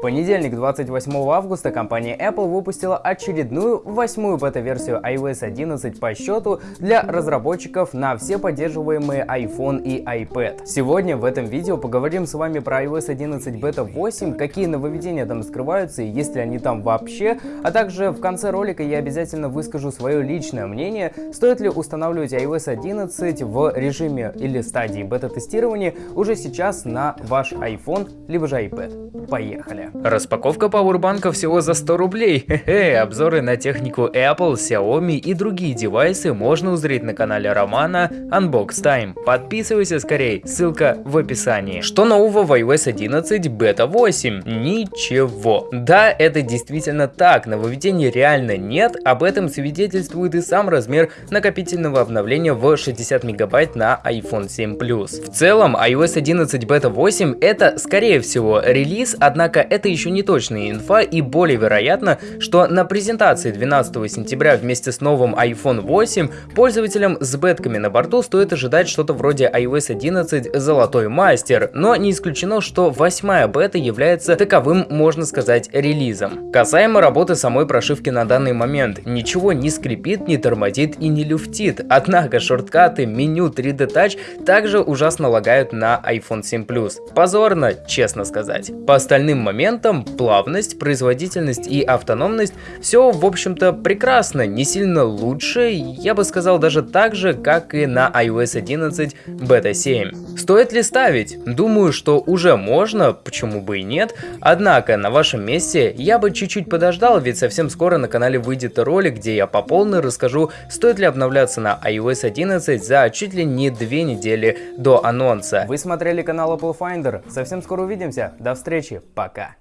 понедельник, 28 августа, компания Apple выпустила очередную восьмую бета-версию iOS 11 по счету для разработчиков на все поддерживаемые iPhone и iPad. Сегодня в этом видео поговорим с вами про iOS 11 Beta 8, какие нововведения там скрываются и есть ли они там вообще, а также в конце ролика я обязательно выскажу свое личное мнение, стоит ли устанавливать iOS 11 в режиме или стадии бета-тестирования уже сейчас на ваш iPhone либо же iPad. Поехали! Распаковка пауэрбанка всего за 100 рублей. Хе-хе, обзоры на технику Apple, Xiaomi и другие девайсы можно узреть на канале Романа Unbox Time. Подписывайся скорее, ссылка в описании. Что нового в iOS 11 Beta 8? Ничего. Да, это действительно так, нововведений реально нет, об этом свидетельствует и сам размер накопительного обновления в 60 мегабайт на iPhone 7 Plus. В целом, iOS 11 Beta 8 это скорее всего релиз, однако это еще не точная инфа и более вероятно, что на презентации 12 сентября вместе с новым iPhone 8 пользователям с бетками на борту стоит ожидать что-то вроде iOS 11 Золотой Мастер, но не исключено, что восьмая бета является таковым, можно сказать, релизом. Касаемо работы самой прошивки на данный момент, ничего не скрипит, не тормозит и не люфтит, однако шорткаты, меню 3D Touch также ужасно лагают на iPhone 7 Plus. Позорно, честно сказать. По остальным моментам, плавность, производительность и автономность, все, в общем-то, прекрасно, не сильно лучше, я бы сказал даже так же, как и на iOS 11 Beta 7. Стоит ли ставить? Думаю, что уже можно, почему бы и нет, однако на вашем месте я бы чуть-чуть подождал, ведь совсем скоро на канале выйдет ролик, где я по полной расскажу, стоит ли обновляться на iOS 11 за чуть ли не две недели до анонса. Вы смотрели канал Apple Finder, совсем скоро увидимся, до встречи, пока!